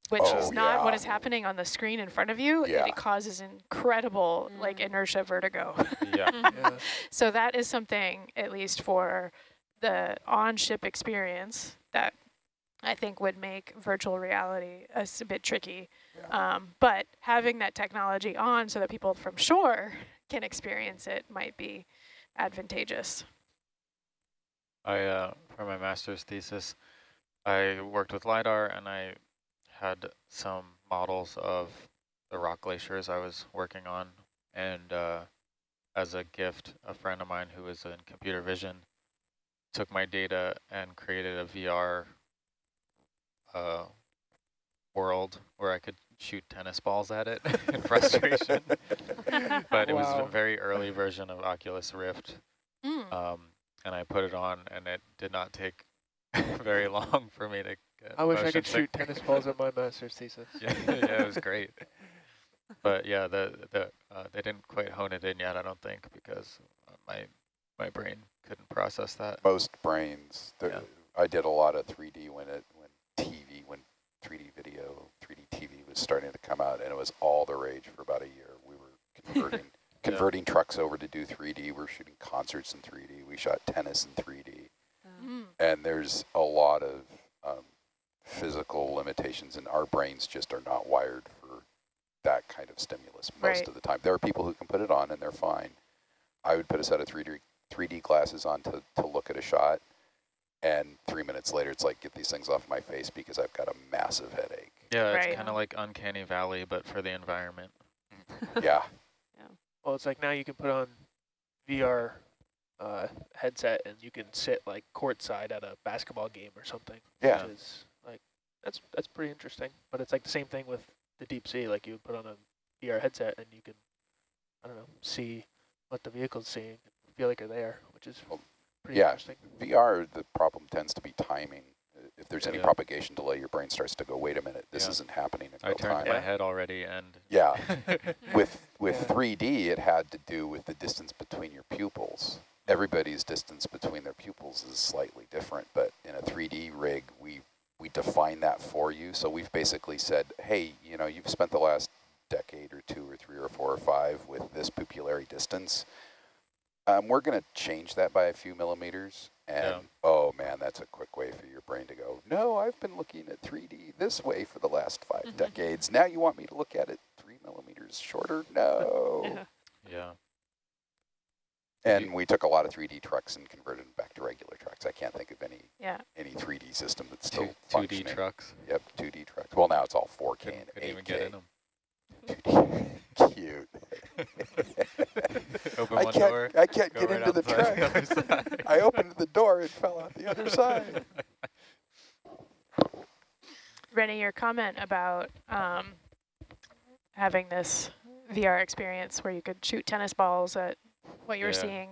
which Oh, is not what yeah. is happening on the screen in front of you, Yeah. it causes incredible like Mm. inertia vertigo. Yeah. Yeah. so that is something, at least for the on-ship experience, that I think would make virtual reality a bit tricky. Um, but having that technology on so that people from shore can experience it might be advantageous. I uh, for my master's thesis, I worked with lidar and I had some models of the rock glaciers I was working on, and uh, as a gift, a friend of mine who was in computer vision took my data and created a VR uh, world where I could shoot tennis balls at it in frustration. but it was a very early version of Oculus Rift. Mm. Um, and I put it on, and it did not take very long for me to get I wish I motion could shoot tennis balls at my master's thesis. yeah, yeah, it was great. But yeah, the the uh, they didn't quite hone it in yet, I don't think, because uh, my my brain couldn't process that. Most brains. Yeah. I did a lot of 3D when it when 3D video 3D TV was starting to come out, and it was all the rage for about a year. We were converting converting trucks over to do 3D. We're shooting concerts in 3D. We shot tennis in 3D. Mm. and there's a lot of um, physical limitations, and our brains just are not wired for that kind of stimulus most Right. of the time. There are people who can put it on, and they're fine. I would put a set of 3D 3D glasses on to, to look at a shot, and three minutes later, it's like, get these things off my face because I've got a massive headache. Yeah, Right. it's kind of like Uncanny Valley, but for the environment. yeah, yeah. Well, it's like now you can put on VR uh, headset and you can sit like courtside at a basketball game or something. yeah, Which is like that's that's pretty interesting. But it's like the same thing with the deep sea. Like you would put on a VR headset and you can I don't know see what the vehicle's seeing, feel like you're there, which is Well, pretty yeah. interesting. VR, the problem tends to be timing. If there's any Yeah. propagation delay, your brain starts to go, wait a minute, this Yeah. isn't happening in I real turned time. my head already, and Yeah, with with Yeah. 3D, it had to do with the distance between your pupils. Everybody's distance between their pupils is slightly different, but in a 3D rig, we we define that for you. So we've basically said, hey, you know, you've spent the last decade or two or three or four or five with this pupillary distance. Um, we're going to change that by a few millimeters. And Yeah. oh man, that's a quick way for your brain to go, no, I've been looking at 3D this way for the last 5 decades. Now you want me to look at it three millimeters shorter? No. Yeah. yeah, And we took a lot of 3D trucks and converted them back to regular trucks. I can't think of any Yeah. any 3D system that's still two two D trucks. Yep, 2D trucks. Well, now it's all 4K Couldn't, and couldn't 8K. even get in them. 2D. Cute. Open I one can't, door. I can't get right into the truck. I opened the door, it fell out the other side. Rennie, your comment about um, having this VR experience where you could shoot tennis balls at what you're Yeah. seeing.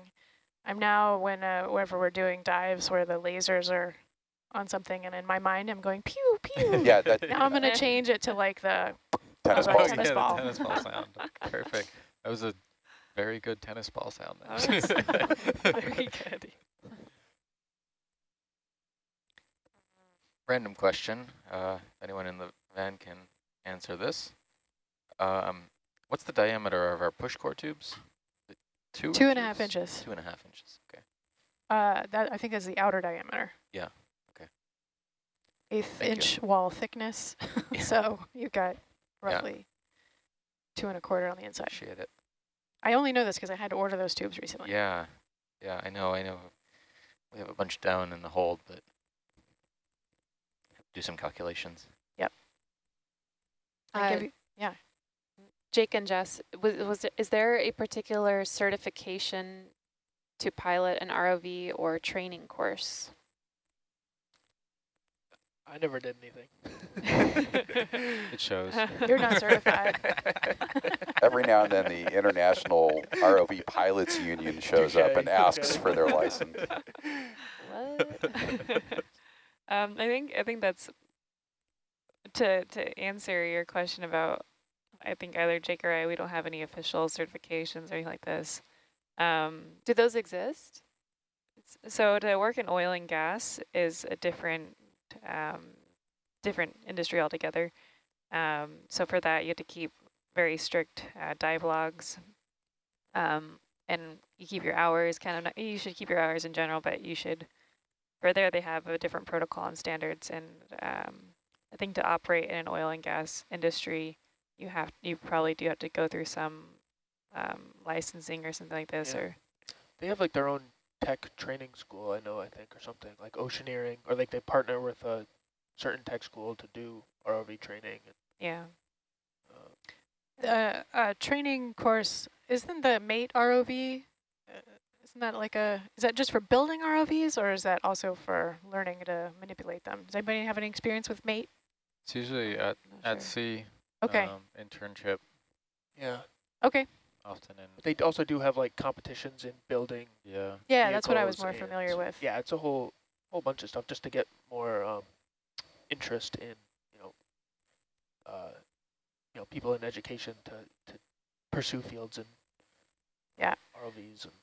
I'm now, when uh, whenever we're doing dives where the lasers are on something, and in my mind I'm going pew, pew. Yeah, that Now I'm going to change it to like the, tennis Oh, ball. tennis yeah, ball. the tennis ball sound. Perfect. That was a very good tennis ball sound. There. very good. Random question. Uh, anyone in the van can answer this. Um, What's the diameter of our push core tubes? Two, two and a half inches. Two and a half inches. Okay. Uh, that I think is the outer diameter. Yeah. Okay. Eighth Thank inch you. wall thickness. yeah. so you've got roughly yeah. two and a quarter on the inside. Appreciate it. I only know this because I had to order those tubes recently. Yeah. Yeah, I know. I know. We have a bunch down in the hold, but do some calculations. Yep. I Uh, you, yeah. Jake and Jess, was, was is there a particular certification to pilot an ROV or training course? I never did anything. it shows. You're not certified. Every now and then the International ROV Pilots Union shows okay, up and asks okay. for their license. What? um, I think I think that's to to answer your question about I think either Jake or I, we don't have any official certifications or anything like this. Um, Do those exist? So to work in oil and gas is a different um, different industry altogether. Um, so for that, you have to keep very strict uh, dive logs. Um, and you keep your hours kind of, not, you should keep your hours in general, but you should, for there they have a different protocol and standards. And um, I think to operate in an oil and gas industry, you have you probably do have to go through some um, licensing or something like this, yeah. or they have like their own tech training school. I know, I think, or something like Oceaneering, or like they partner with a certain tech school to do ROV training. yeah. Uh, the uh, training course isn't the MATE ROV. Uh, isn't that like a? Is that just for building ROVs, or is that also for learning to manipulate them? Does anybody have any experience with MATE? It's usually at at sure. sea. Okay. Um, internship. Yeah. Okay. Often in. They also do have like competitions in building. Yeah. Yeah, that's what I was more familiar with. Yeah, it's a whole whole bunch of stuff just to get more um, interest in you know uh, you know people in education to to pursue fields and yeah ROVs and.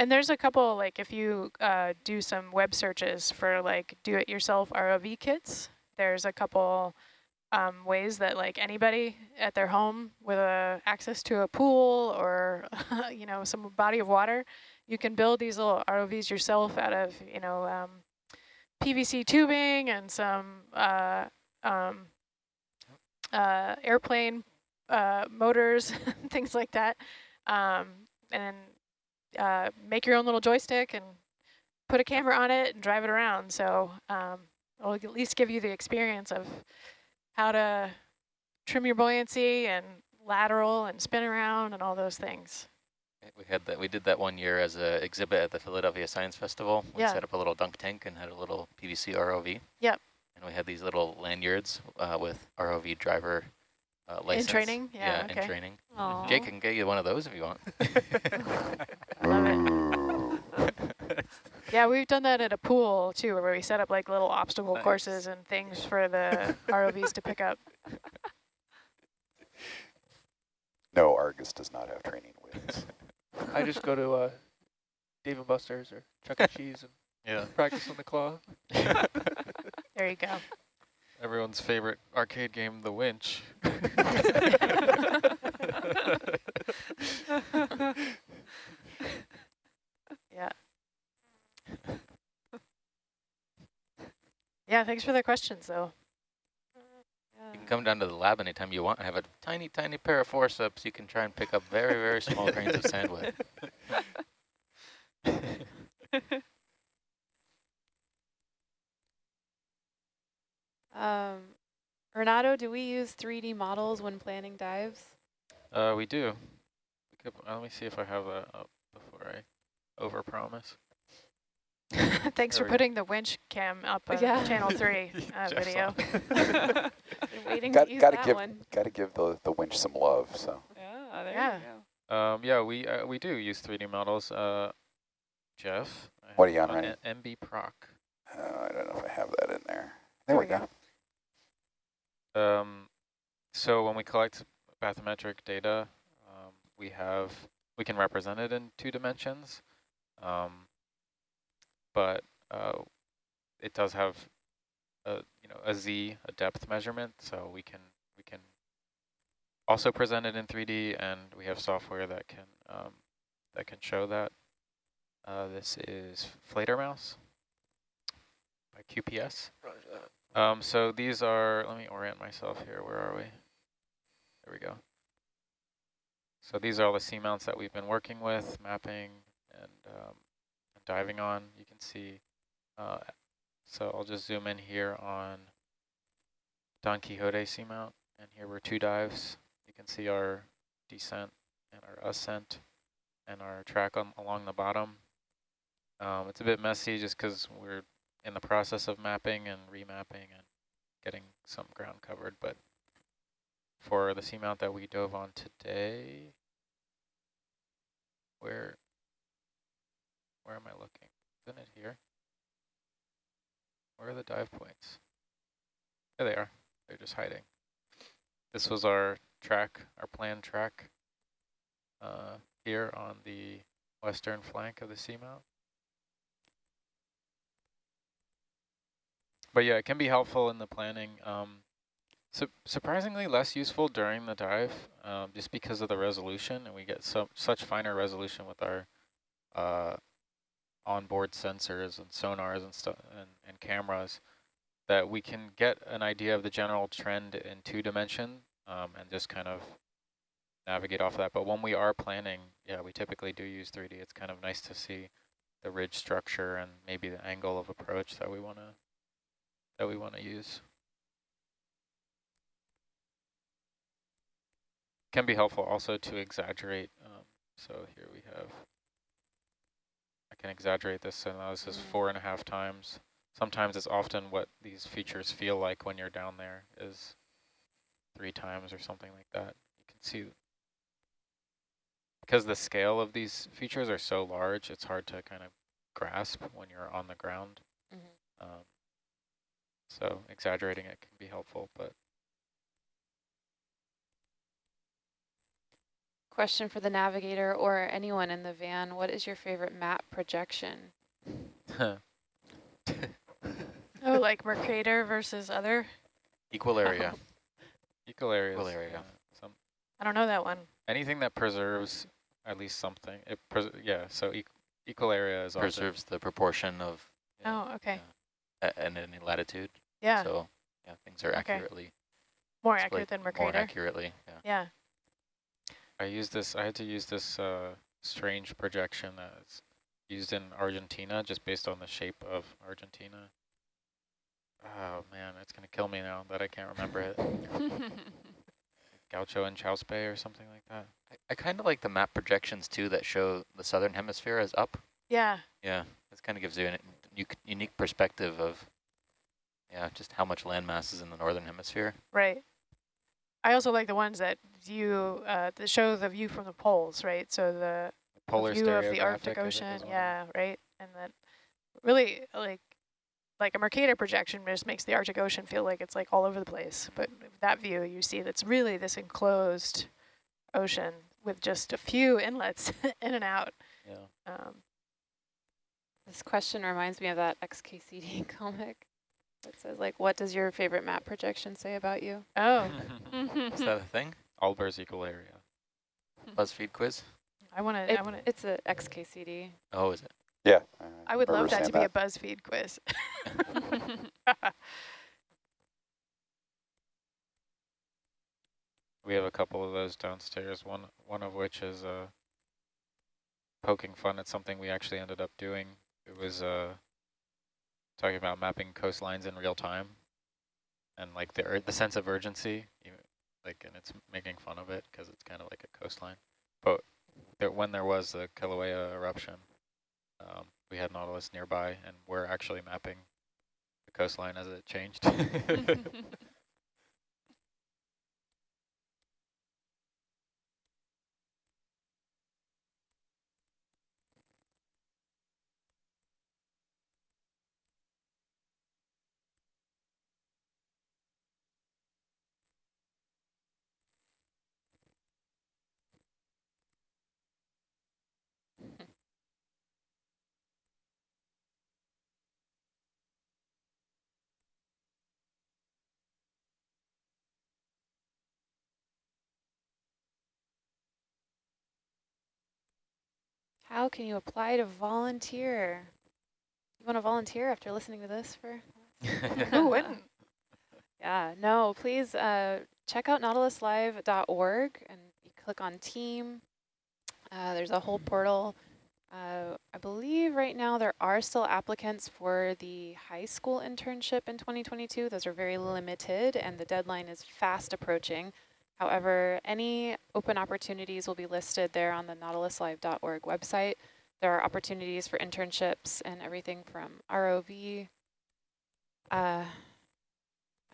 And there's a couple, like if you uh, do some web searches for like do-it-yourself ROV kits, there's a couple um, ways that like anybody at their home with a access to a pool or you know some body of water, you can build these little ROVs yourself out of you know um, PVC tubing and some uh, um, uh, airplane uh, motors, things like that, um, and uh, make your own little joystick and put a camera on it and drive it around. So um, it'll at least give you the experience of how to trim your buoyancy and lateral and spin around and all those things. We had that. We did that one year as an exhibit at the Philadelphia Science Festival. We yeah. set up a little dunk tank and had a little PVC ROV. Yep. And we had these little lanyards uh, with ROV driver uh, license. In training? Yeah, yeah okay. in training. Aww. Jake can get you one of those if you want. I love it. Yeah, we've done that at a pool too, where we set up like little obstacle nice. courses and things for the ROVs to pick up. No, Argus does not have training wheels. I just go to uh, Dave and Buster's or Chuck E. Cheese and yeah. practice on the claw. there you go. Everyone's favorite arcade game, The Winch. yeah. Yeah, thanks for the questions, though. You can come down to the lab anytime you want. I have a tiny, tiny pair of forceps you can try and pick up very, very small grains of sand with. um, Renato, do we use 3D models when planning dives? Uh, we do. Let me see if I have that up before I overpromise. Thanks there for putting go. the winch cam up on yeah. channel three uh, video. waiting got, to gotta give, one. Gotta give the, the winch some love, so. Yeah, there yeah. you go. Um, yeah, we uh, we do use 3D models. Uh, Jeff? What are you on, right? MB Proc. Uh, I don't know if I have that in there. There, there we go. go. Um, so when we collect bathymetric data, um, we have, we can represent it in two dimensions. Um, but uh, it does have a you know a z a depth measurement, so we can we can also presented in 3D, and we have software that can um, that can show that. Uh, this is Fledermaus by QPS. Um, so these are, let me orient myself here. Where are we? There we go. So these are all the seamounts that we've been working with, mapping and, um, diving on. You can see, uh, so I'll just zoom in here on Don Quixote seamount, and here were two dives. You can see our descent and our ascent and our track on along the bottom. Um, it's a bit messy just because we're in the process of mapping and remapping and getting some ground covered, but for the seamount that we dove on today, where where am I looking? Isn't it here? Where are the dive points? There they are. They're just hiding. This was our track, our planned track uh, here on the western flank of the seamount. But yeah, it can be helpful in the planning. Um, su surprisingly less useful during the dive, um, just because of the resolution, and we get so such finer resolution with our uh, onboard sensors and sonars and stuff and, and cameras that we can get an idea of the general trend in two dimension um, and just kind of navigate off of that. But when we are planning, yeah, we typically do use 3D. It's kind of nice to see the ridge structure and maybe the angle of approach that we want to that we want to use. Can be helpful also to exaggerate. Um, so here we have, can exaggerate this, so now this is mm. four and a half times. Sometimes it's often what these features feel like when you're down there is three times or something like that. You can see, because the scale of these features are so large, it's hard to kind of grasp when you're on the ground. Mm -hmm. um, so exaggerating it can be helpful, but. Question for the navigator or anyone in the van, what is your favorite map projection? oh, like Mercator versus other? Equal area. Oh. Equal area. Equal area. Yeah, some I don't know that one. Anything that preserves at least something. It yeah, so e equal area is preserves the proportion of. oh, okay. Yeah and any latitude. Yeah. So yeah, things are okay. accurately more accurate than Mercator. More accurately, yeah. Yeah. I used this. I had to use this uh, strange projection that's used in Argentina, just based on the shape of Argentina. Oh man, it's gonna kill me now that I can't remember it. Gaucho and Chauspe or something like that. I, I kind of like the map projections too that show the southern hemisphere as up. Yeah. Yeah, this kind of gives you an unique perspective of, yeah, just how much landmass is in the northern hemisphere. Right. I also like the ones that view, uh, that show the view from the poles, right? So the, Polar view of the Arctic Ocean, yeah, right? And that really, like, like a Mercator projection just makes the Arctic Ocean feel like it's like all over the place. But that view, you see that's really this enclosed ocean with just a few inlets in and out. Yeah. Um, this question reminds me of that XKCD comic. It says like, what does your favorite map projection say about you? Oh. Is that a thing? Albers equal area. BuzzFeed quiz? I want to, I want to. It's a XKCD. Oh, is it? Yeah. Uh, I would love that to be that. a BuzzFeed quiz. we have a couple of those downstairs, one one of which is uh, poking fun at something we actually ended up doing it was uh, talking about mapping coastlines in real time and like the the sense of urgency, like, and it's making fun of it because it's kind of like a coastline. But there, when there was the Kilauea eruption, um, we had Nautilus nearby, and we're actually mapping the coastline as it changed. How can you apply to volunteer? You want to volunteer after listening to this for? Who wouldn't? Yeah, no, please uh, check out nautiluslive.org and you click on team. Uh, there's a whole portal. Uh, I believe right now there are still applicants for the high school internship in 2022. Those are very limited and the deadline is fast approaching. However, any open opportunities will be listed there on the nautiluslive.org website. There are opportunities for internships and everything from ROV, uh,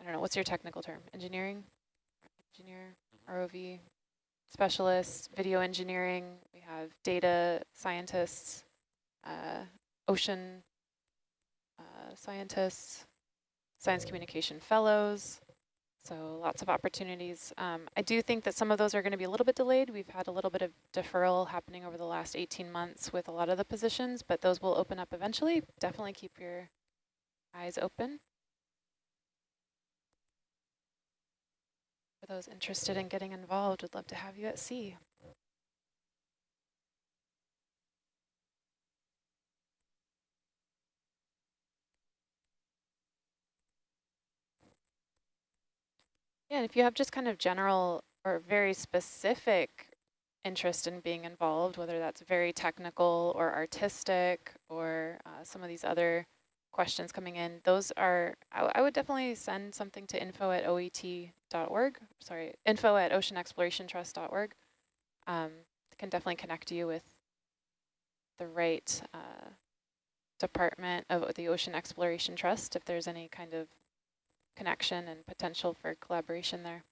I don't know, what's your technical term? Engineering? Engineer, ROV, specialists, video engineering. We have data scientists, uh, ocean uh, scientists, science communication fellows. So lots of opportunities. Um, I do think that some of those are going to be a little bit delayed. We've had a little bit of deferral happening over the last 18 months with a lot of the positions, but those will open up eventually. Definitely keep your eyes open. For those interested in getting involved, would love to have you at sea. Yeah, if you have just kind of general or very specific interest in being involved, whether that's very technical or artistic or uh, some of these other questions coming in, those are, I, I, would definitely send something to info at oet.org, sorry, info at oceanexplorationtrust.org. Um, can definitely connect you with the right uh, department of the Ocean Exploration Trust if there's any kind of connection and potential for collaboration there.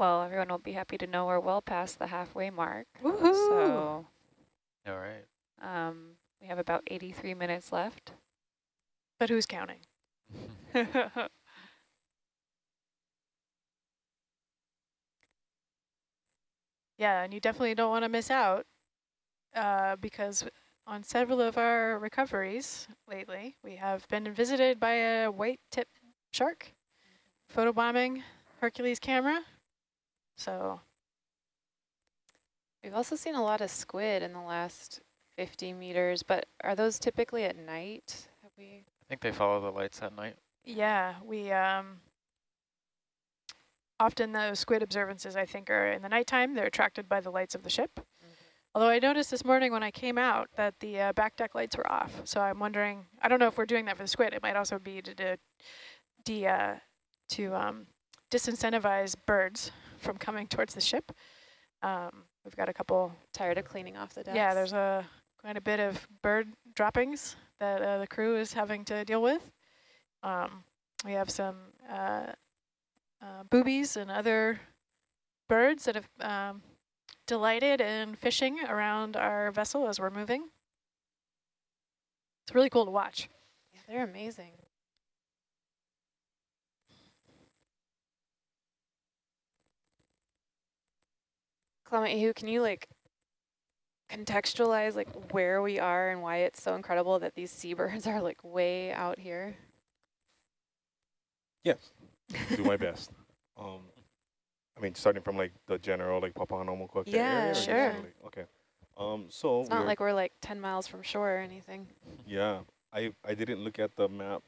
Well, everyone will be happy to know we're well past the halfway mark. So, all right. Um, we have about 83 minutes left. But who's counting? yeah, and you definitely don't want to miss out uh, because on several of our recoveries lately, we have been visited by a white tip shark, photobombing Hercules camera. So we've also seen a lot of squid in the last 50 meters, but are those typically at night? Have we? I think they follow the lights at night. Yeah, we um, often those squid observances I think are in the nighttime. They're attracted by the lights of the ship. Mm -hmm. Although I noticed this morning when I came out that the uh, back deck lights were off. So I'm wondering, I don't know if we're doing that for the squid. It might also be to, to, de, uh, to um, disincentivize birds from coming towards the ship. Um, we've got a couple. Tired of cleaning off the decks. Yeah, there's a quite a bit of bird droppings that uh, the crew is having to deal with. Um, we have some uh, uh, boobies and other birds that have um, delighted in fishing around our vessel as we're moving. It's really cool to watch. Yeah, they're amazing. Clement, can you like contextualize like where we are and why it's so incredible that these seabirds are like way out here? Yes, do my best. Um, I mean, starting from like the general like Papahanaumokuakea yeah, area. sure. Like, okay. Um, so it's not like we're like 10 miles from shore or anything. Yeah, I I didn't look at the map,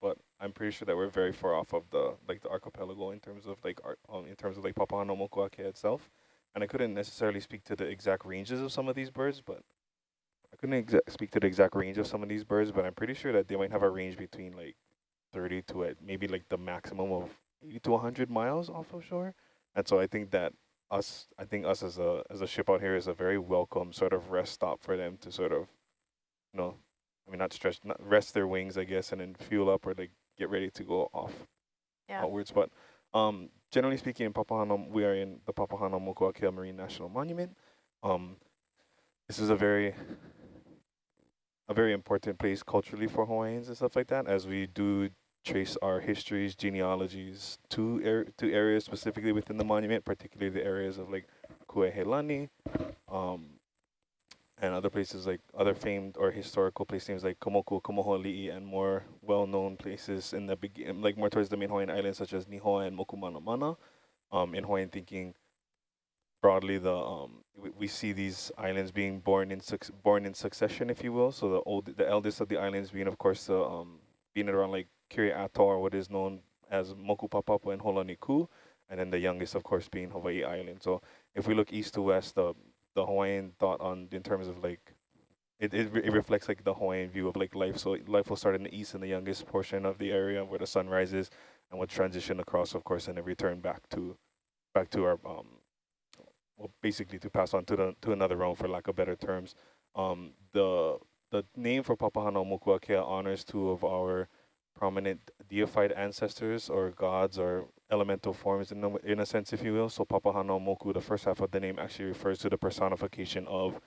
but I'm pretty sure that we're very far off of the like the archipelago in terms of like our, um, in terms of like Papahanaumokuakea itself and I couldn't necessarily speak to the exact ranges of some of these birds, but I couldn't speak to the exact range of some of these birds, but I'm pretty sure that they might have a range between like 30 to uh, maybe like the maximum of 80 to 100 miles off of shore. And so I think that us, I think us as a as a ship out here is a very welcome sort of rest stop for them to sort of, you know, I mean not stretch, not rest their wings, I guess, and then fuel up or like get ready to go off yeah. outwards. But um, generally speaking, in Papahanam, we are in the Papahanaumokuakea Marine National Monument. Um, this is a very a very important place culturally for Hawaiians and stuff like that, as we do trace our histories, genealogies to er to areas specifically within the monument, particularly the areas of like Kuaihelani, um, and other places like other famed or historical place names like Komoku, Komoholi'i, and more well-known places in the begin, like more towards the main Hawaiian islands, such as Nihoa and Mokumanamana. Um, in Hawaiian thinking, broadly, the um, we, we, see these islands being born in born in succession, if you will. So the old, the eldest of the islands being, of course, the um, being around like Atoll, or what is known as Moku Papapa and Holaniku, and then the youngest, of course, being Hawaii Island. So if we look east to west, the the Hawaiian thought on in terms of like it, it, it reflects like the Hawaiian view of like life. So life will start in the east in the youngest portion of the area where the sun rises and will transition across, of course, and then return back to back to our um well basically to pass on to the to another realm for lack of better terms. Um the the name for Papahanaumokuakea honors two of our prominent deified ancestors or gods or elemental forms in, a, in a sense, if you will. So Papahana Moku, the first half of the name actually refers to the personification of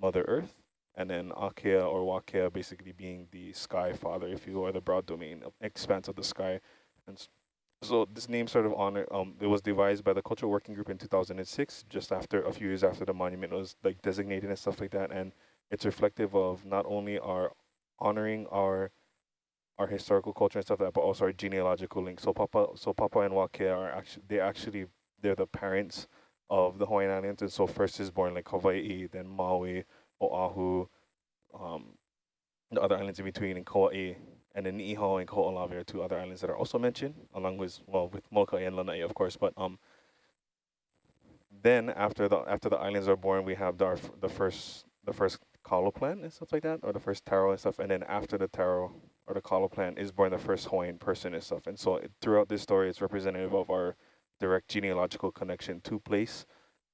Mother Earth, and then Akea or Wakea basically being the sky father, if you will, or the broad domain, expanse of the sky. And so this name sort of honor, um, it was devised by the Cultural Working Group in 2006, just after a few years after the monument was like designated and stuff like that. And it's reflective of not only our honoring our our historical culture and stuff like that, but also our genealogical link. So Papa, so Papa and Wakea are actually they actually they're the parents of the Hawaiian Islands, and so first is born like Hawaii, then Maui, Oahu, um, the other islands in between, and Kauai, and then Niihau and Kaho'olawe are two other islands that are also mentioned, along with well with Molokai and Lanai, of course. But um, then after the after the islands are born, we have the the first the first kalo plant and stuff like that, or the first taro and stuff, and then after the taro or the kalo plant is born the first Hawaiian person and stuff. And so it, throughout this story, it's representative of our direct genealogical connection to place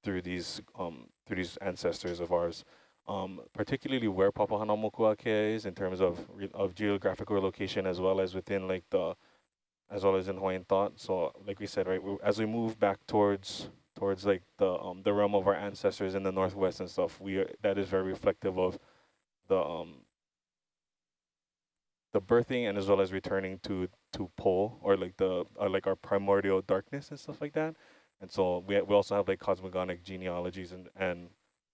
through these um, through these ancestors of ours. Um, particularly where Papahanaumokuakea is in terms of of geographical location as well as within like the as well as in Hawaiian thought. So like we said, right, we, as we move back towards towards like the um, the realm of our ancestors in the northwest and stuff, we are, that is very reflective of the um, the birthing and as well as returning to to pole or like the or like our primordial darkness and stuff like that. And so we we also have like cosmogonic genealogies and and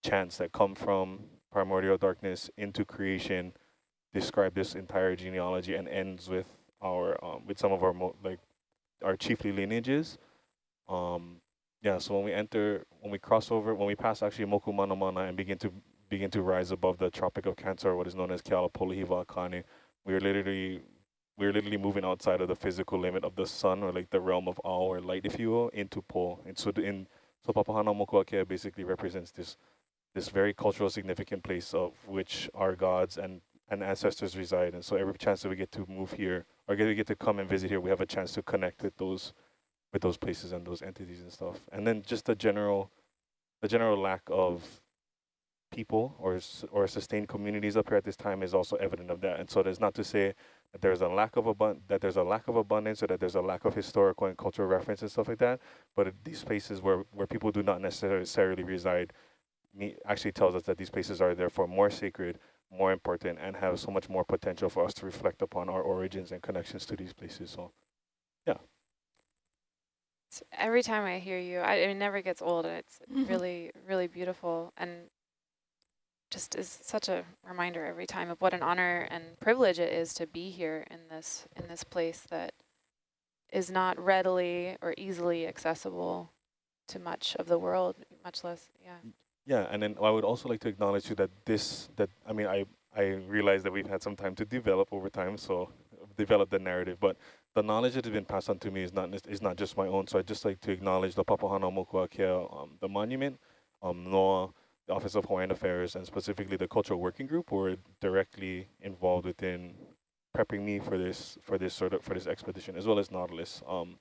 chants that come from primordial darkness into creation, describe this entire genealogy and ends with our um, with some of our like our chiefly lineages. Um, yeah, so when we enter, when we cross over, when we pass actually Moku Manamana and begin to begin to rise above the Tropic of Cancer, what is known as Kealapolohiwa Akane, we are literally we're literally moving outside of the physical limit of the sun or like the realm of or light, if you will, into Po. And so in so Papahanaumokuakea basically represents this this very cultural significant place of which our gods and, and ancestors reside. And so every chance that we get to move here or get, we get to come and visit here, we have a chance to connect with those with those places and those entities and stuff. And then just the general the general lack of people or or sustained communities up here at this time is also evident of that. And so there's not to say that there's a lack of abund that there's a lack of abundance or that there's a lack of historical and cultural reference and stuff like that. But these places where where people do not necessarily reside, actually tells us that these places are therefore more sacred, more important, and have so much more potential for us to reflect upon our origins and connections to these places. So, yeah. Every time I hear you, I, it never gets old. And it's really, really beautiful. And just is such a reminder every time of what an honor and privilege it is to be here in this in this place that is not readily or easily accessible to much of the world, much less, yeah. Yeah, and then I would also like to acknowledge you that this, that I mean, I I realize that we've had some time to develop over time, so develop the narrative, but the knowledge that has been passed on to me is not is not just my own. So I'd just like to acknowledge the Papahanaumokuakea, um, the monument, um, NOAA, the Office of Hawaiian Affairs and specifically the Cultural Working Group were directly involved within prepping me for this for this sort of for this expedition as well as Nautilus. Um,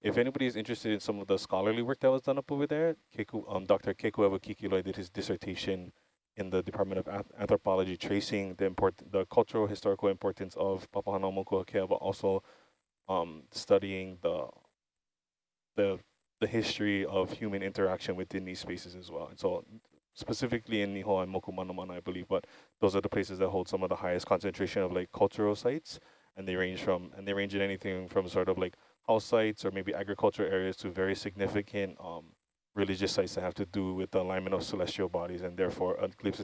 if anybody is interested in some of the scholarly work that was done up over there, Keku, um, Dr. Keku Kikiloi did his dissertation in the Department of Anthropology tracing the important the cultural historical importance of Papahanaumokuakea, but also um, studying the the the history of human interaction within these spaces as well. And so specifically in Nihoa and Mokumanamana, I believe, but those are the places that hold some of the highest concentration of like cultural sites, and they range from and they range in anything from sort of like house sites or maybe agricultural areas to very significant um, religious sites that have to do with the alignment of celestial bodies and therefore eclipse